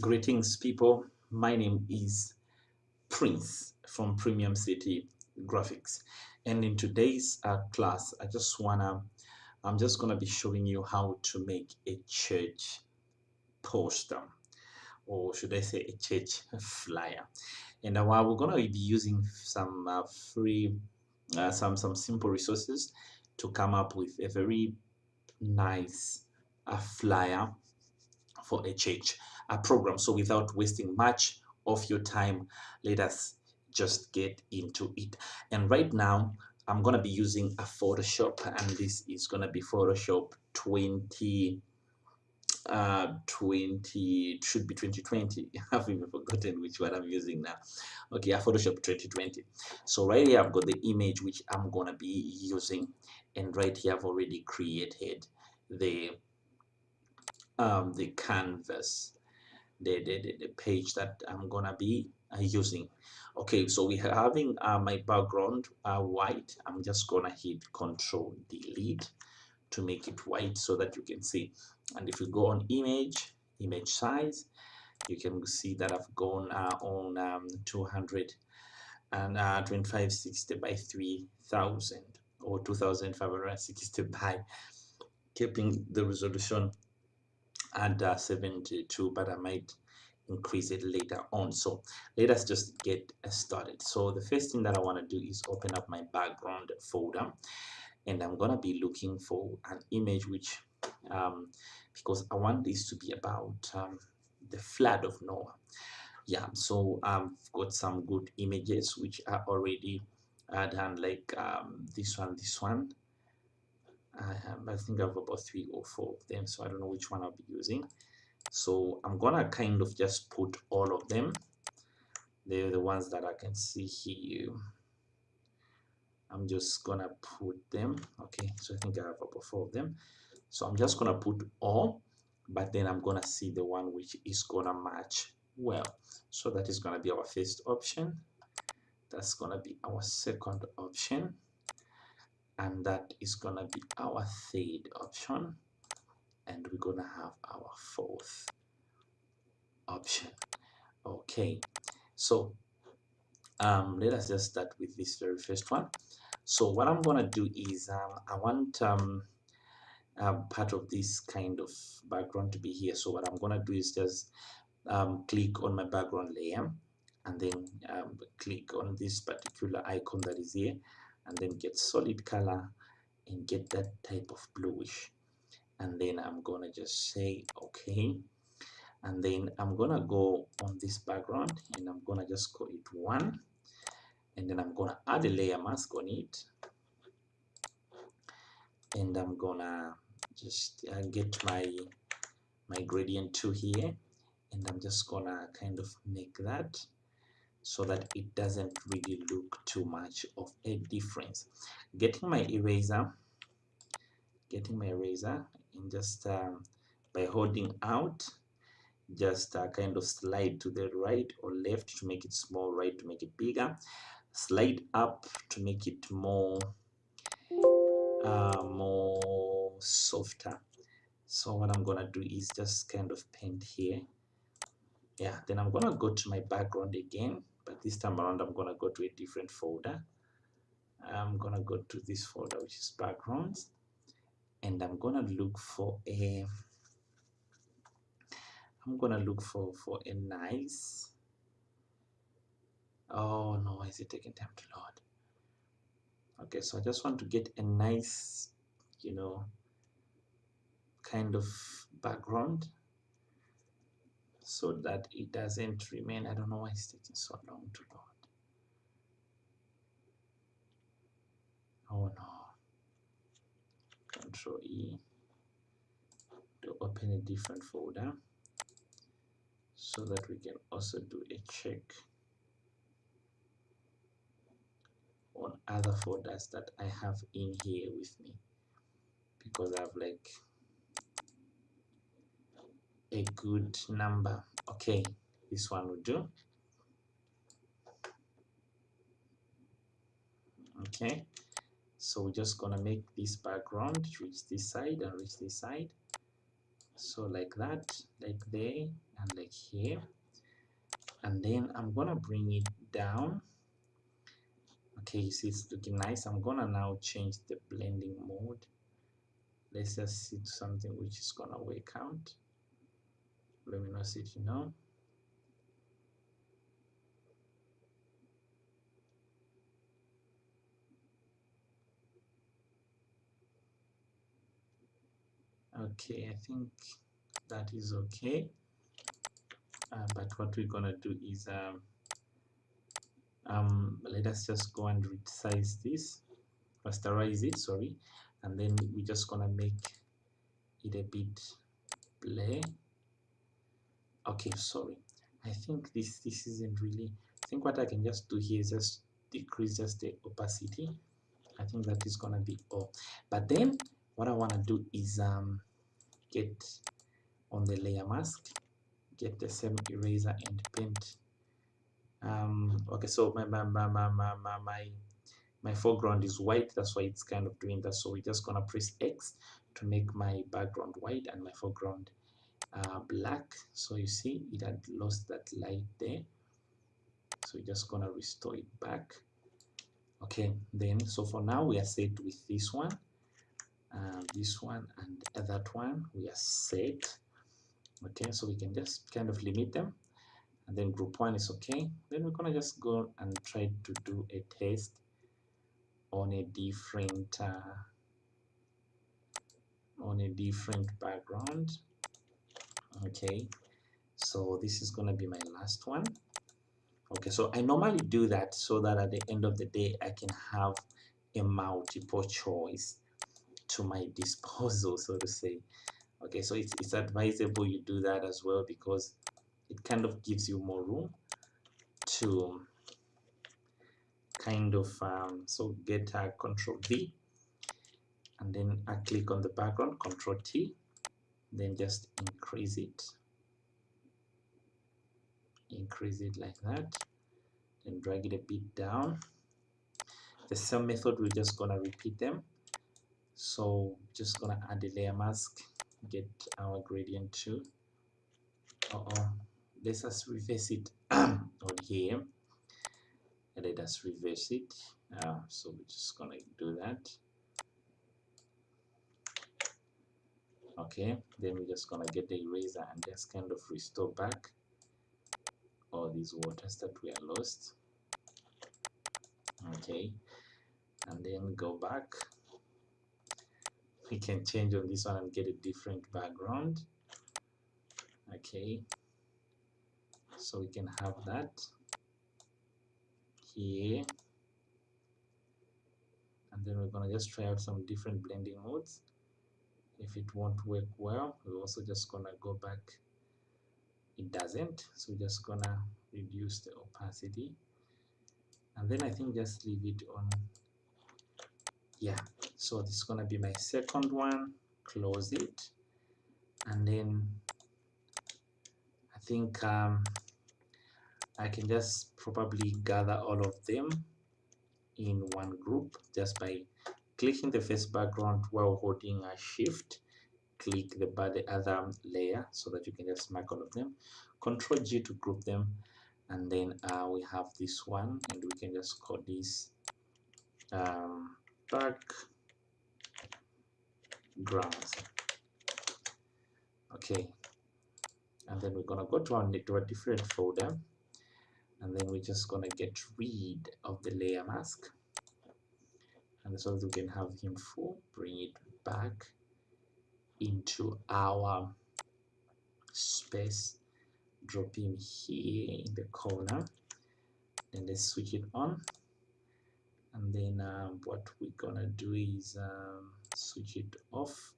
Greetings, people. My name is Prince from Premium City Graphics, and in today's uh, class, I just wanna, I'm just gonna be showing you how to make a church poster, or should I say a church flyer. And uh, while we're gonna be using some uh, free, uh, some some simple resources to come up with a very nice uh, flyer for a change a program. So without wasting much of your time, let us just get into it. And right now, I'm going to be using a Photoshop, and this is going to be Photoshop 20. Uh, 20 should be 2020 I've even forgotten which one I'm using now okay a Photoshop 2020 so right here I've got the image which I'm gonna be using and right here I've already created the um, the canvas the, the, the page that I'm gonna be uh, using. Okay so we're having uh, my background uh, white I'm just gonna hit control delete to make it white so that you can see. And if you go on image image size you can see that I've gone uh, on um, 200 and uh, 2560 by 3000 or 2560 by keeping the resolution and uh, 72 but I might increase it later on. So let us just get started. So the first thing that I want to do is open up my background folder and I'm gonna be looking for an image which um, because I want this to be about um, the flood of Noah. Yeah so I've got some good images which are already uh, done like um, this one this one I, think I have about three or four of them so I don't know which one I'll be using. So I'm gonna kind of just put all of them. They're the ones that I can see here. I'm just gonna put them. Okay so I think I have about four of them. So I'm just gonna put all but then I'm gonna see the one which is gonna match well. So that is gonna be our first option. That's gonna be our second option and that is gonna be our third option. And we're gonna have our fourth option. Okay. So um, let us just start with this very first one. So what I'm gonna do is um, I want um, um, part of this kind of background to be here. So what I'm gonna do is just um, click on my background layer and then um, click on this particular icon that is here and then get solid color and get that type of bluish. And then I'm gonna just say okay. And then I'm gonna go on this background and I'm gonna just call it one. And then I'm gonna add a layer mask on it. And I'm gonna just uh, get my my gradient tool here. And I'm just gonna kind of make that so that it doesn't really look too much of a difference. Getting my eraser getting my eraser and just um, by holding out just uh, kind of slide to the right or left to make it small right to make it bigger slide up to make it more uh, more softer. So what I'm gonna do is just kind of paint here. Yeah then I'm gonna go to my background again this time around I'm gonna go to a different folder. I'm gonna go to this folder which is backgrounds and I'm gonna look for a I'm gonna look for for a nice oh no is it taking time to load? Okay so I just want to get a nice you know kind of background so that it doesn't remain I don't know why it's taking so long to load. Oh no. Control E to open a different folder so that we can also do a check on other folders that I have in here with me because I have like a good number. Okay this one will do. Okay so we're just gonna make this background reach this side and reach this side. So like that like there and like here. And then I'm gonna bring it down. Okay you see it's looking nice. I'm gonna now change the blending mode. Let's just see something which is gonna work out luminosity now okay I think that is okay. Uh, but what we're gonna do is um, um, let us just go and resize this rasterize it sorry and then we're just gonna make it a bit blur okay sorry. I think this this isn't really I think what I can just do here is just decrease just the opacity. I think that is gonna be all. But then what I want to do is um, get on the layer mask get the same eraser and paint. Um, okay so my my, my, my, my, my my foreground is white. That's why it's kind of doing that. So we're just gonna press X to make my background white and my foreground uh, black. So you see it had lost that light there. So we're just gonna restore it back. Okay then so for now we are set with this one uh, this one and that one. We are set. Okay so we can just kind of limit them and then group one is okay. Then we're gonna just go and try to do a test on a different uh, on a different background okay so this is gonna be my last one. Okay so I normally do that so that at the end of the day I can have a multiple choice to my disposal so to say. Okay so it's, it's advisable you do that as well because it kind of gives you more room to kind of um, so get a control V and then I click on the background control T then just increase it. Increase it like that then drag it a bit down. The same method we're just gonna repeat them. So just gonna add a layer mask get our gradient too uh -oh. let's just reverse it on here. And let us reverse it. Uh, so we're just gonna do that okay then we're just gonna get the eraser and just kind of restore back all these waters that we are lost. Okay and then go back. We can change on this one and get a different background. Okay so we can have that here. And then we're gonna just try out some different blending modes if it won't work well we're also just gonna go back. It doesn't so we're just gonna reduce the opacity. And then I think just leave it on yeah. So this is gonna be my second one close it. And then I think um, I can just probably gather all of them in one group just by clicking the first background while holding a shift click the, the other layer so that you can just mark all of them control G to group them and then uh, we have this one and we can just call this um, backgrounds okay. And then we're gonna go to our to a different folder. And then we're just gonna get rid of the layer mask and so we can have him full bring it back into our space drop him here in the corner and let's switch it on. And then um, what we're gonna do is um, switch it off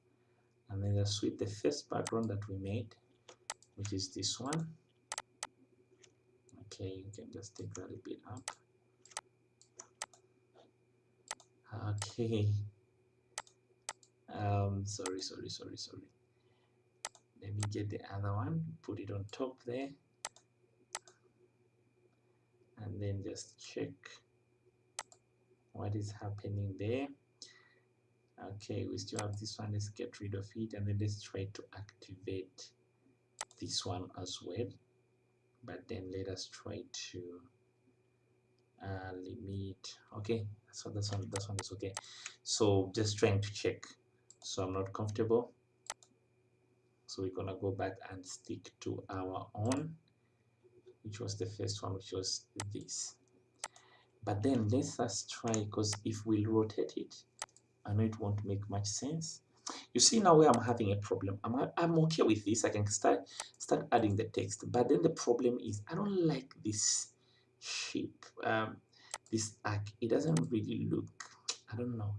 and then just switch the first background that we made which is this one. Okay you can just take that a bit up okay. Um sorry sorry sorry sorry. Let me get the other one put it on top there. And then just check what is happening there. Okay we still have this one. Let's get rid of it and then let's try to activate this one as well. But then let us try to uh, limit. Okay so this one this one is okay. So just trying to check. So I'm not comfortable. So we're gonna go back and stick to our own which was the first one which was this. But then let's us try because if we rotate it I know it won't make much sense. You see now where I'm having a problem I'm, I'm okay with this. I can start start adding the text. But then the problem is I don't like this shape um, this arc it doesn't really look I don't know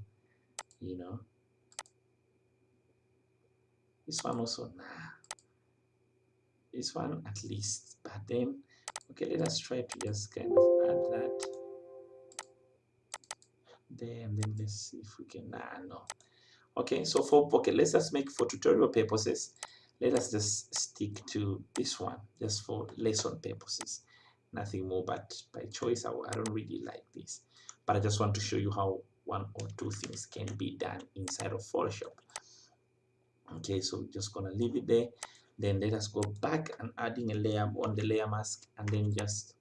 you know? This one also nah. This one at least but then okay let us try to just kind of add that. There and then let's see if we can nah no. Okay so for okay let's just make for tutorial purposes let us just stick to this one just for lesson purposes nothing more but by choice. I, I don't really like this but I just want to show you how one or two things can be done inside of Photoshop. Okay so just gonna leave it there. Then let us go back and adding a layer on the layer mask and then just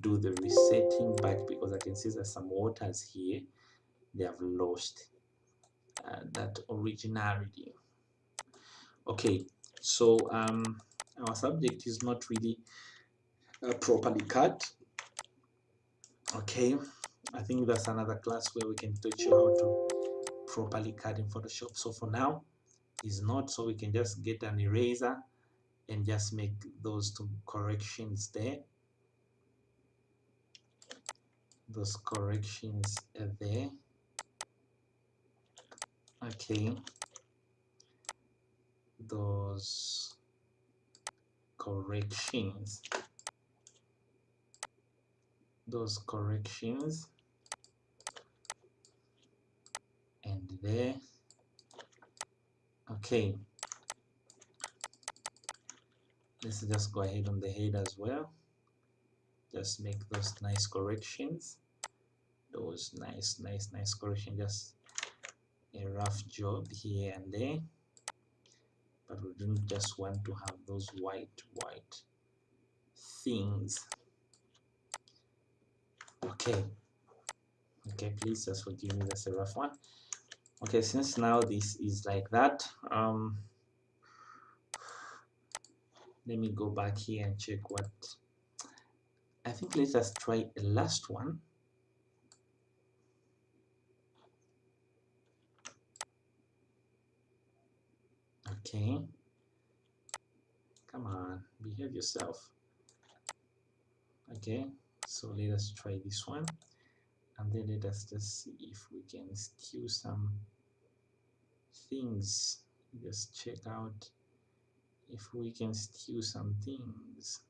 do the resetting back because I can see there's some waters here. They have lost uh, that originality. Okay so um, our subject is not really uh, properly cut. Okay I think that's another class where we can teach you how to properly cut in Photoshop. So for now is not so we can just get an eraser and just make those two corrections there. Those corrections are there. Okay. Those corrections those corrections. And there okay. Let's just go ahead on the head as well. Just make those nice corrections. Those nice nice nice correction. Just a rough job here and there. But we don't just want to have those white white things okay. Okay please just forgive me that's a rough one. Okay since now this is like that um let me go back here and check what I think let us try the last one. Okay. Come on behave yourself. Okay so let us try this one. And then let us just see if we can steal some things. Just check out if we can steal some things.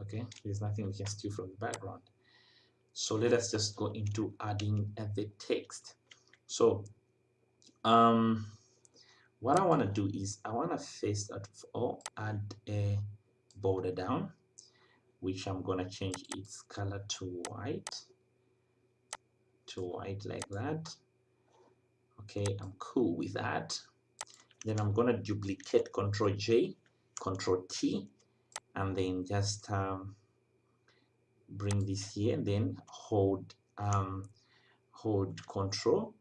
Okay there's nothing we can steal from the background. So let us just go into adding the text. So um what I want to do is I want to first of all add a border down which I'm gonna change its color to white to white like that. Okay I'm cool with that. Then I'm gonna duplicate control J control T and then just um, bring this here and then hold um, hold control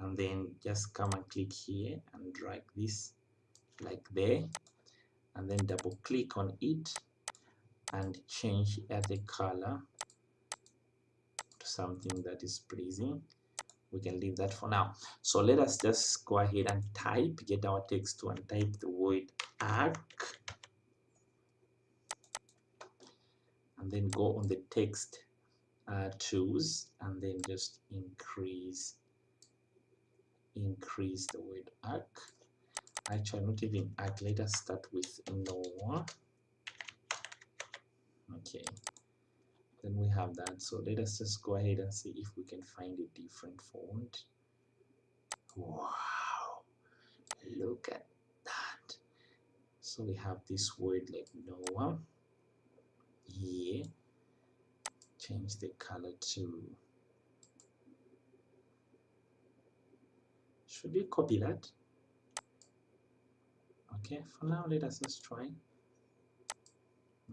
and then just come and click here and drag this like there and then double click on it and change the color to something that is pleasing. We can leave that for now. So let us just go ahead and type get our text to and type the word arc and then go on the text uh, tools and then just increase increase the word arc. Actually not even arc. Let us start with no okay. Then we have that. So let us just go ahead and see if we can find a different font. Wow. Look at that. So we have this word like Noah. Here change the color to should we copy that? Okay for now let us just try.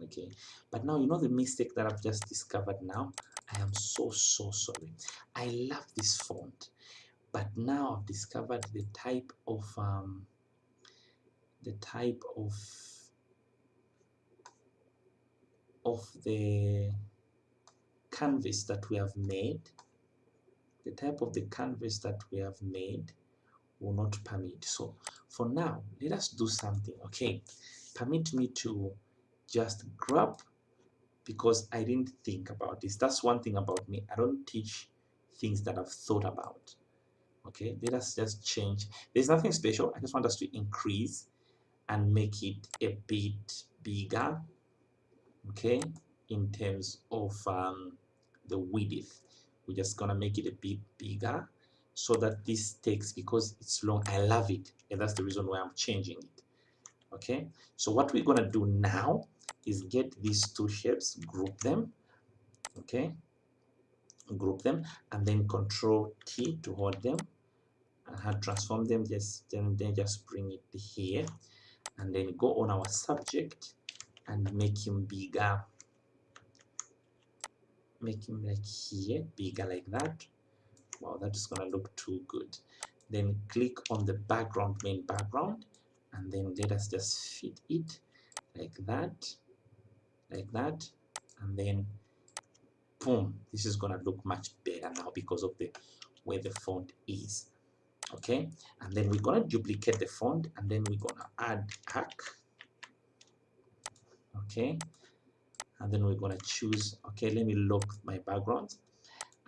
Okay but now you know the mistake that I've just discovered now? I am so so sorry. I love this font but now I've discovered the type of um, the type of of the canvas that we have made. The type of the canvas that we have made will not permit. So for now let us do something okay? Permit me to just grab because I didn't think about this. That's one thing about me. I don't teach things that I've thought about okay? Let us just change. There's nothing special. I just want us to increase and make it a bit bigger okay? In terms of um, the width. We're just gonna make it a bit bigger so that this takes because it's long I love it and that's the reason why I'm changing it okay? So what we're gonna do now is get these two shapes group them okay? Group them and then control T to hold them and transform them just then, then just bring it here and then go on our subject and make him bigger. Make him like here bigger like that wow that is gonna look too good. Then click on the background main background and then let us just fit it like that like that and then boom this is gonna look much better now because of the where the font is okay? And then we're gonna duplicate the font and then we're gonna add hack okay? And then we're gonna choose okay let me lock my background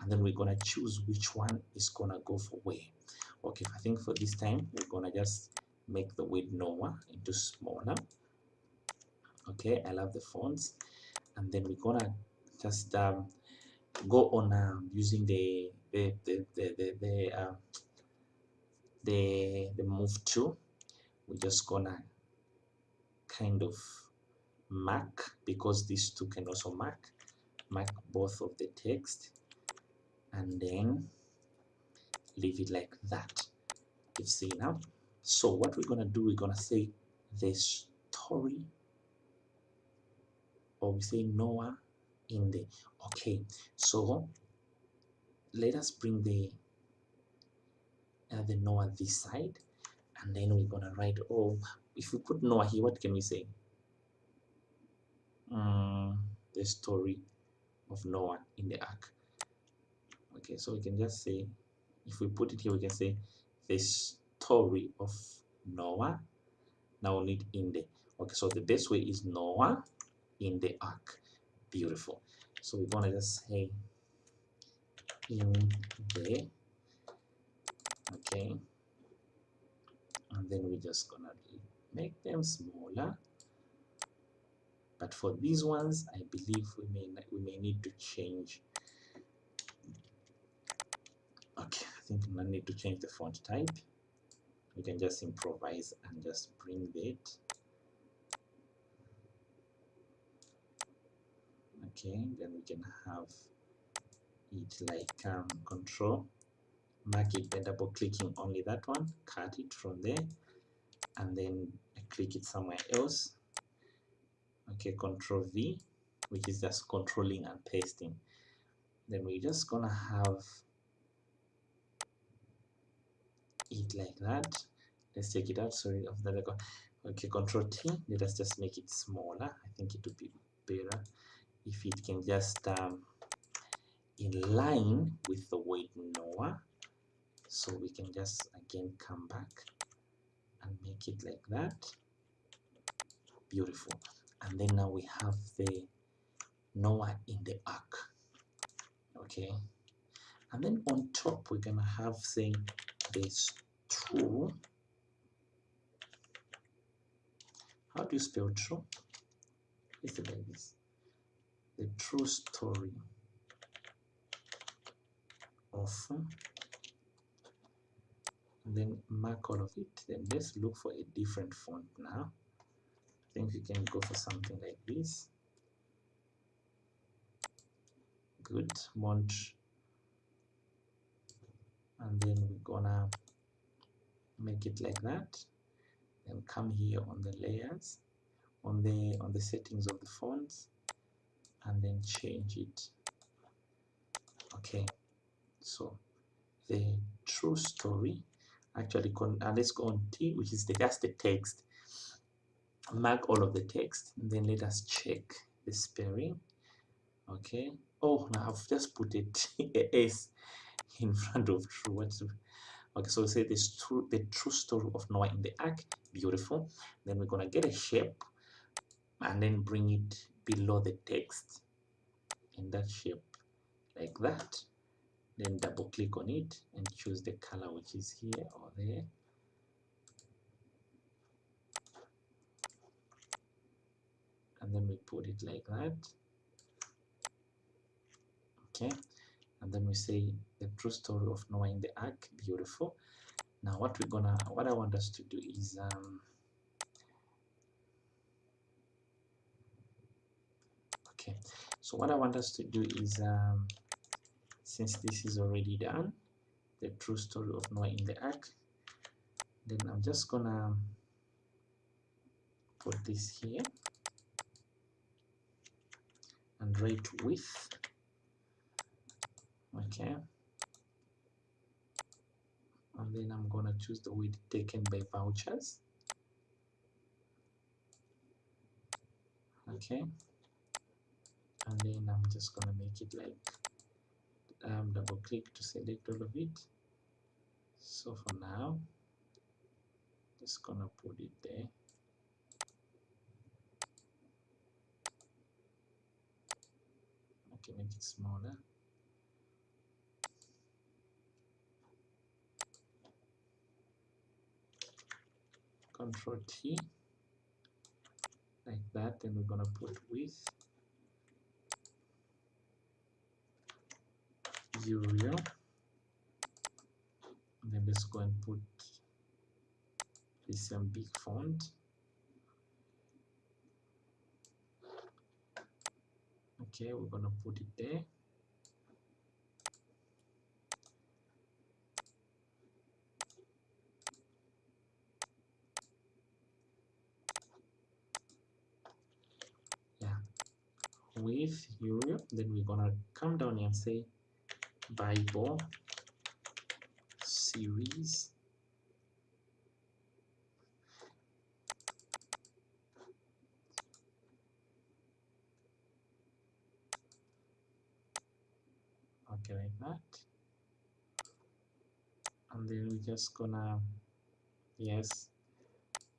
and then we're gonna choose which one is gonna go for where okay I think for this time we're gonna just make the width into smaller. Okay I love the fonts. And then we're gonna just um, go on um, using the the the the, the, the uh, the the move tool. We're just gonna kind of mark because these two can also mark mark both of the text and then leave it like that. You see now? So what we're gonna do we're gonna say the story or we say Noah in the okay so let us bring the uh, the Noah this side and then we're gonna write oh if we put Noah here what can we say? Um, the story of Noah in the ark okay so we can just say if we put it here we can say the story of Noah. Now we need in the okay so the best way is Noah in the ark. Beautiful. So we're gonna just say in the okay. And then we're just gonna make them smaller. But for these ones I believe we may we may need to change okay I think I need to change the font type. We can just improvise and just bring it. Okay then we can have it like um, control. Mark it by double clicking only that one cut it from there and then I click it somewhere else. Okay control V which is just controlling and pasting. Then we're just gonna have it like that. Let's take it out. Sorry of the record. Okay control T. Let us just make it smaller. I think it would be better if it can just um, in line with the weight Noah so we can just again come back and make it like that. Beautiful. And then now we have the Noah in the ark okay. And then on top we're gonna have saying this true? How do you spell true? It's like this. The true story of then mark all of it. Then let's look for a different font now. I think we can go for something like this. Good. Mont and then we're gonna make it like that. Then come here on the layers on the on the settings of the fonts and then change it. Okay so the true story actually con uh, let's go on T which is the just the text. Mark all of the text and then let us check the spelling. Okay oh now I've just put it a S in front of true what's okay so we say this true the true story of Noah in the ark beautiful. Then we're gonna get a shape and then bring it below the text. In that shape like that. Then double click on it and choose the color which is here or there. And then we put it like that. Okay and then we say the true story of Noah in the ark beautiful. Now what we're gonna what I want us to do is um okay. So what I want us to do is um since this is already done the true story of Noah in the ark then I'm just gonna put this here and write with okay. And then I'm gonna choose the width taken by vouchers. Okay. And then I'm just gonna make it like um, double click to select all of it. So for now just gonna put it there. Okay make it smaller control T like that then we're gonna put width Uriel and then let's go and put this um, big font. Okay we're gonna put it there yeah Uriel then we're gonna come down here and say Bible series. Okay like that. And then we're just gonna yes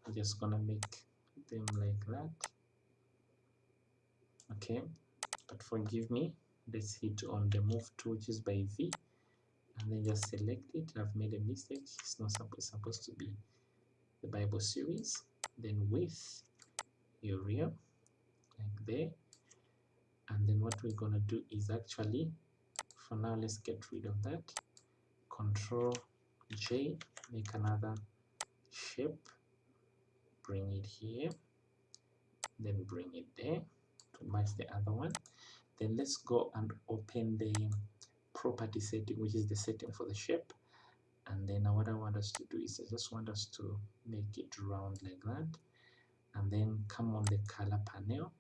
we're just gonna make them like that. Okay but forgive me. Let's hit on the move tool which is by V and then just select it. I've made a mistake. It's not supposed, to be the Bible series. Then with Uriel like there. And then what we're gonna do is actually for now let's get rid of that. Control J make another shape. Bring it here. Then bring it there. To match the other one then let's go and open the property setting which is the setting for the shape. And then what I want us to do is I just want us to make it round like that. And then come on the color panel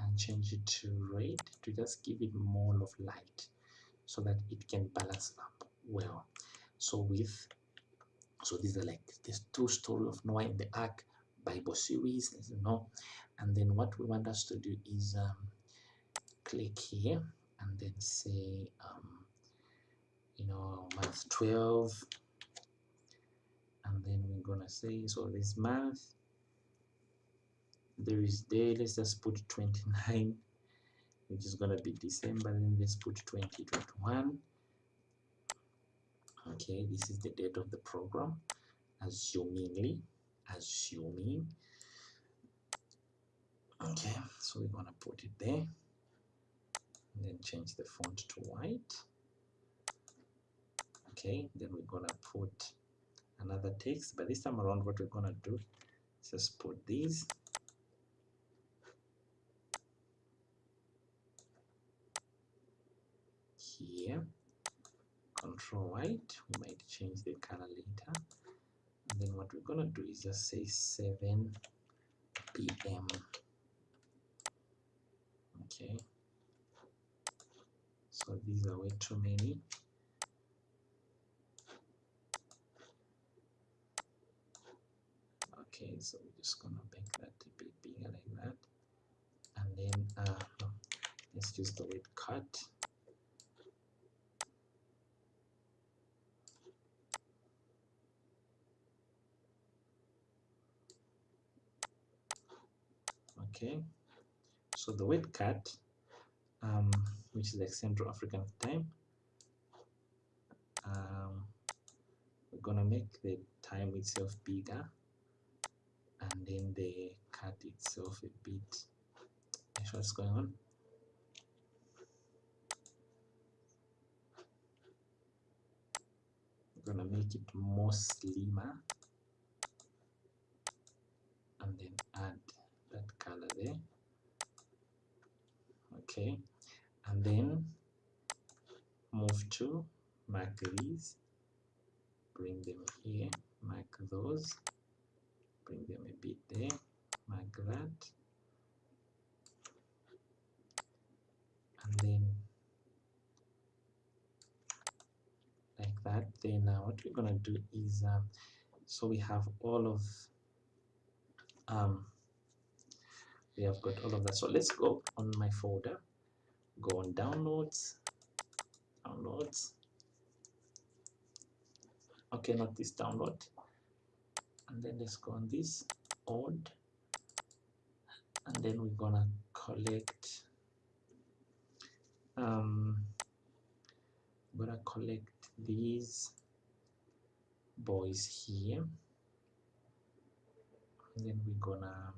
and change it to red to just give it more of light so that it can balance up well. So with so these are like this true story of Noah in the ark bible series you know. And then what we want us to do is um, click here and then say um, you know month 12 and then we're gonna say so this month there is day let's just put 29 which is gonna be December then let's put 2021 okay this is the date of the program. Assumingly assuming. Okay so we're gonna put it there and then change the font to white. Okay then we're gonna put another text but this time around what we're gonna do is just put these. Here control white we might change the color later. And then what we're gonna do is just say 7 p.m. okay so these are way too many. Okay so we're just gonna make that a bit bigger like that. And then uh, let's use the word CAT. Okay so the word CAT um, which is like Central African time um, we're gonna make the time itself bigger and then the CAT itself a bit that's what's going on? We're gonna make it more slimmer and then add that color there. Okay and then move to mark these. Bring them here mark those. Bring them a bit there like that. And then like that then uh, what we're gonna do is um, so we have all of um, we have got all of that. So let's go on my folder go on downloads. Downloads. Okay not this download. And then let's go on this odd and then we're gonna collect um we're gonna collect these boys here. And then we're gonna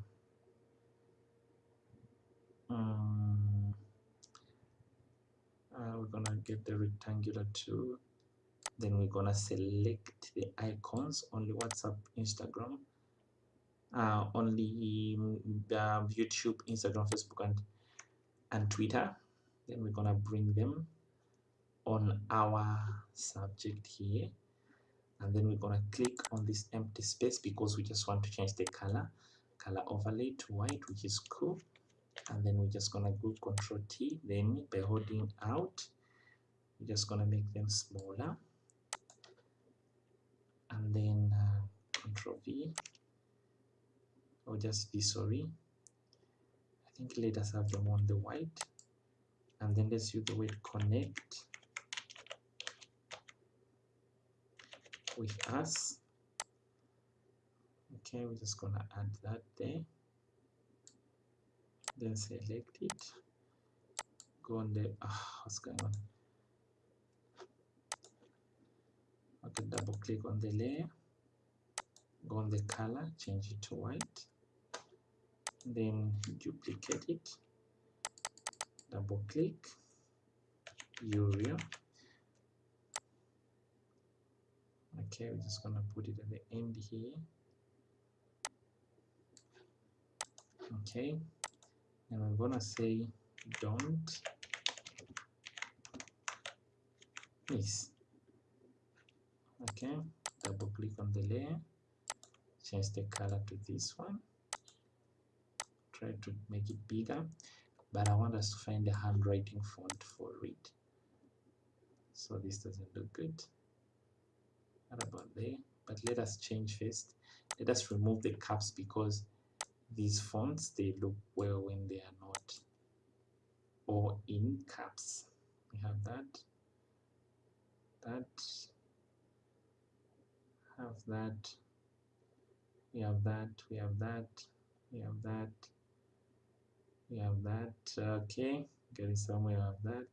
um, uh, we're gonna get the rectangular tool. Then we're gonna select the icons only whatsapp instagram uh, only uh, youtube instagram facebook and and twitter. Then we're gonna bring them on our subject here. And then we're gonna click on this empty space because we just want to change the color color overlay to white which is cool. And then we're just gonna go control T then by holding out we're just gonna make them smaller. And then uh, control V. Or just V sorry. I think let us have them on the white. And then let's use the word connect. With us. Okay we're just gonna add that there. Then select it. Go on the ah, what's going on okay double click on the layer. Go on the color change it to white. Then duplicate it. Double click. Urial okay we're just gonna put it at the end here. Okay. And I'm gonna say don't miss okay double click on the layer change the color to this one. Try to make it bigger but I want us to find the handwriting font for it. So this doesn't look good. What about there? But let us change first. Let us remove the caps because these fonts they look well when they are not or in caps. We have that. That have that we have that we have that we have that we have that okay. Getting somewhere of that.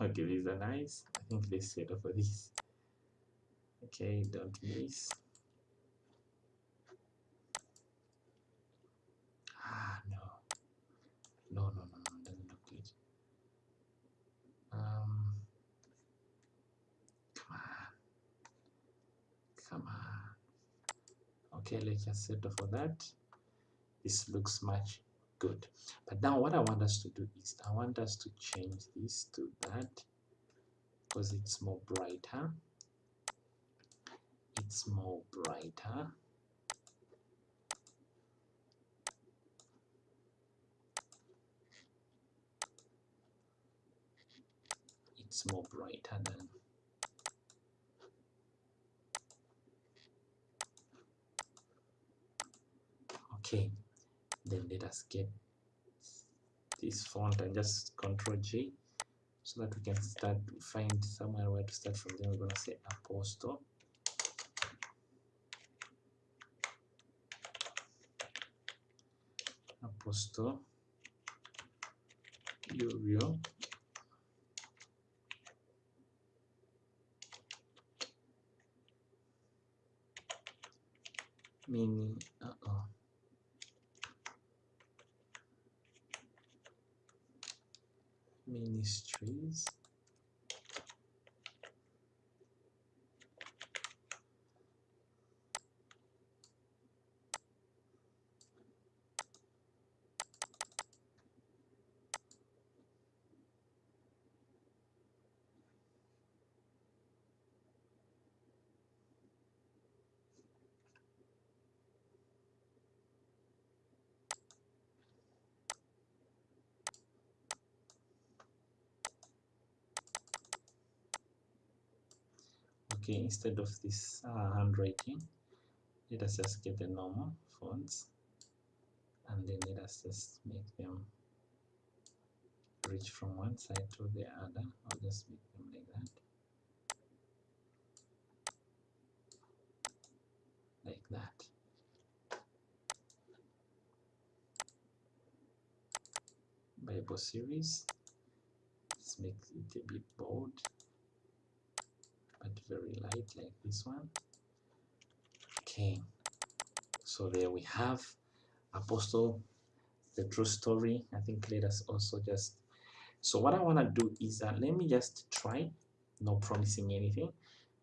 Okay these are nice i think they settle for this. Okay don't miss ah no no no no no doesn't look good um come on come on okay let's just settle for that. This looks much good. But now what i want us to do is i want us to change this to that because it's more brighter. It's more brighter. It's more brighter than okay then let us get this font and just control J so that we can start find somewhere where to start from. Then we're gonna say apostle. Apostle. Uriel mini uh -oh. Ministries okay instead of this uh, handwriting let us just get the normal fonts and then let us just make them reach from one side to the other I'll just make them like that. Like that. Bible series let's make it a bit bold but very light like this one. Okay. So there we have apostle the true story. I think let us also just so what i want to do is that let me just try not promising anything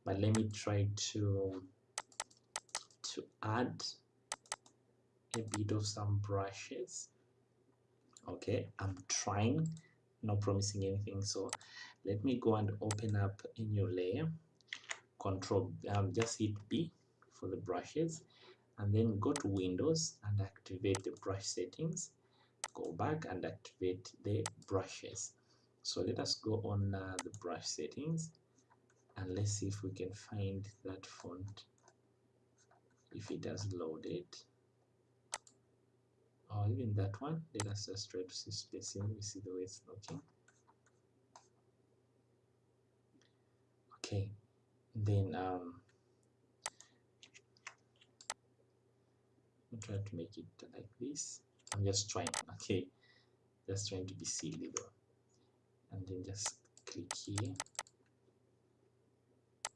but let me try to to add a bit of some brushes. Okay i'm trying not promising anything. So let me go and open up a new layer control um, just hit B for the brushes and then go to Windows and activate the brush settings. Go back and activate the brushes. So let us go on uh, the brush settings and let's see if we can find that font. If it has loaded. Or even that one. Let us just try to see spacing. We see the way it's looking. Okay then um I'll try to make it like this. I'm just trying okay. Just trying to be silly though and then just click here.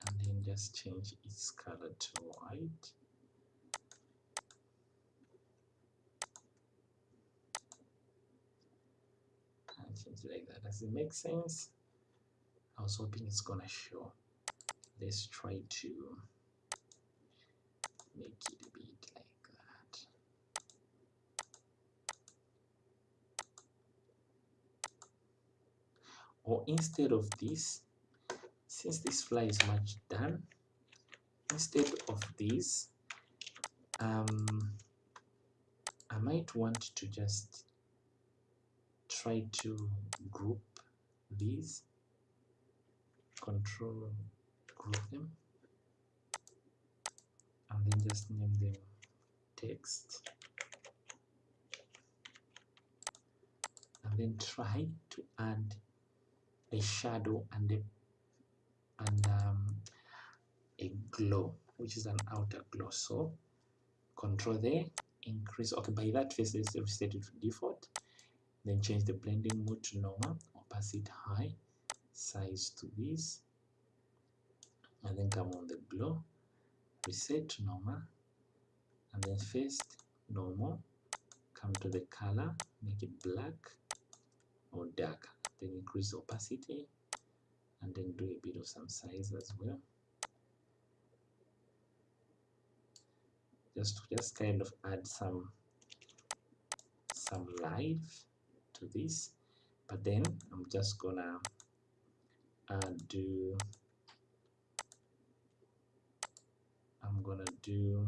And then just change its color to white. And change it like that. Does it make sense? I was hoping it's gonna show let's try to make it a bit like that. Or instead of this since this fly is much done instead of this um, I might want to just try to group these. Control group them. And then just name them text. And then try to add a shadow and a and um, a glow which is an outer glow. So control there increase okay by that face let's reset it to default. Then change the blending mode to normal opacity high size to this and then come on the glow. Reset normal and then first normal come to the color make it black or dark. Then increase opacity. And then do a bit of some size as well. Just just kind of add some some life to this. But then I'm just gonna uh, do I'm gonna do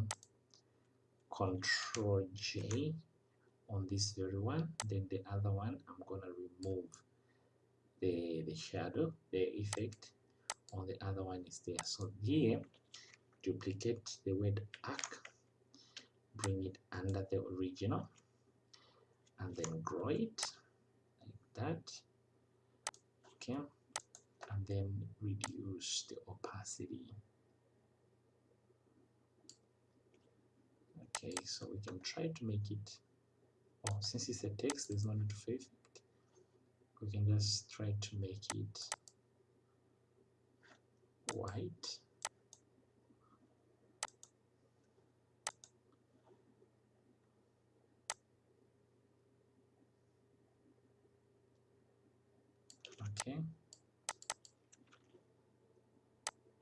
control J on this very one. Then the other one I'm gonna remove the the shadow the effect. On the other one is there. So here duplicate the word arc bring it under the original and then grow it like that. Okay. And then reduce the opacity okay so we can try to make it oh since it's a text there's no need to effect we can just try to make it white. Okay.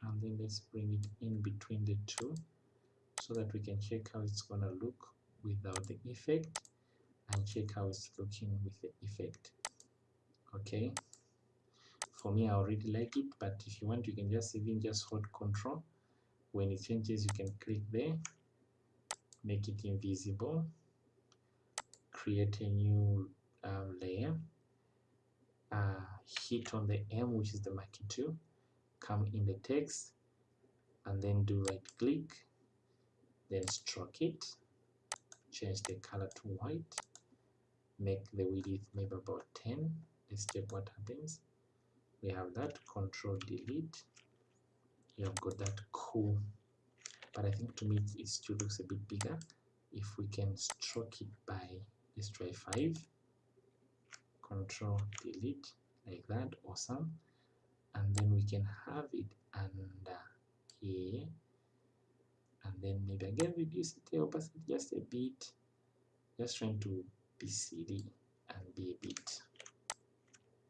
And then let's bring it in between the two so that we can check how it's gonna look without the effect and check how it's looking with the effect okay? For me I already like it but if you want you can just even just hold control. When it changes you can click there make it invisible create a new um, layer uh, hit on the M which is the marquee tool come in the text and then do right click then stroke it. Change the color to white. Make the width maybe about 10 let's check what happens. We have that. Control delete. You have got that. Cool. But I think to me it still looks a bit bigger. If we can stroke it by let's try 5 control delete. Like that. Awesome. And then we can have it under here and then maybe again reduce it the opacity just a bit. Just trying to be silly and be a bit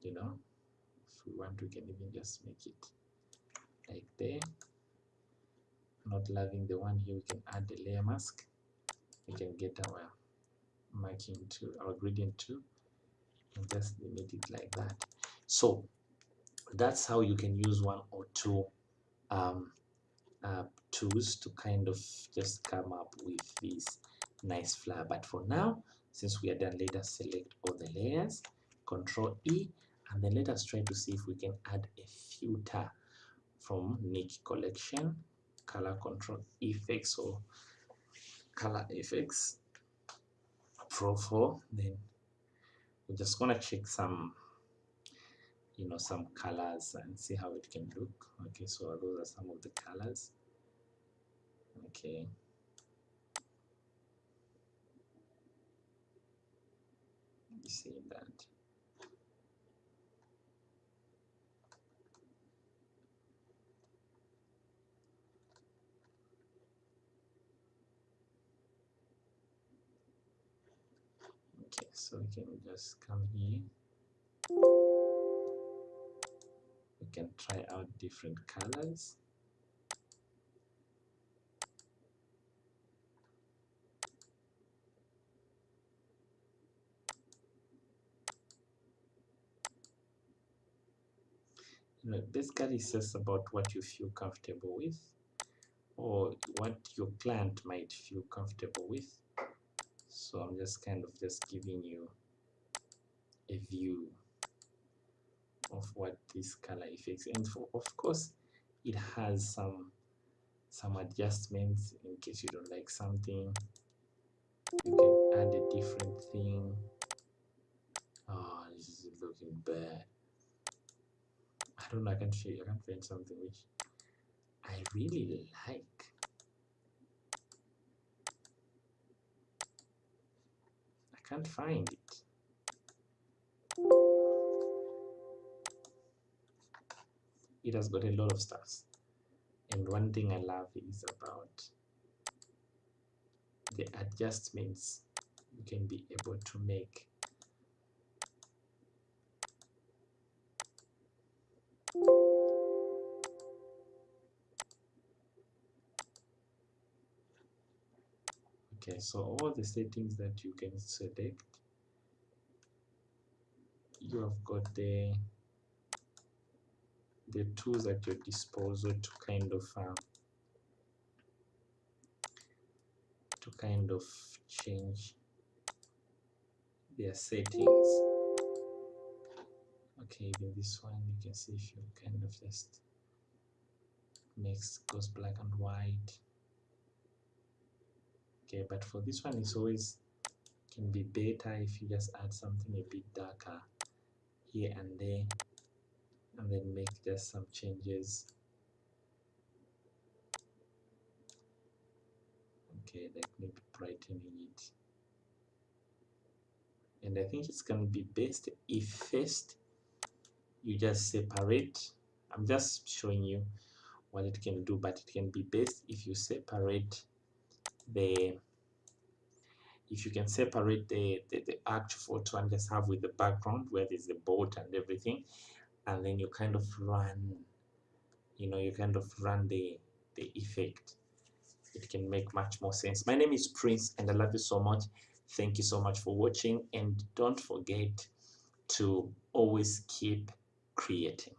you know? If we want we can even just make it like there. Not loving the one here we can add the layer mask. We can get our marking to our gradient to and just limit it like that. So that's how you can use one or two um, uh, tools to kind of just come up with this nice flower. But for now since we are done let us select all the layers control E and then let us try to see if we can add a filter from Nik collection color control effects or color Efex Pro 4 then we're just gonna check some you know some colors and see how it can look. Okay so those are some of the colors. Okay. You see that. Okay so we can just come here can try out different colors. You know basically just about what you feel comfortable with or what your client might feel comfortable with. So I'm just kind of just giving you a view of what this color effects. And for, of course it has some some adjustments in case you don't like something. You can add a different thing. Oh this is looking bad. I don't know I can't show you I can't find something which I really like. I can't find it it has got a lot of stuff and one thing I love is about the adjustments you can be able to make. Okay so all the settings that you can select you have got the the tools at your disposal to kind of uh, to kind of change their settings. Okay even this one you can see if you kind of just makes goes black and white. Okay but for this one it's always can be better if you just add something a bit darker here and there and then make just some changes. Okay like maybe brightening it. And I think it's gonna be best if first you just separate. I'm just showing you what it can do but it can be best if you separate the if you can separate the, the, the actual photo and just have with the background where there's the boat and everything and then you kind of run you know you kind of run the the effect. It can make much more sense. My name is prince and i love you so much. Thank you so much for watching and don't forget to always keep creating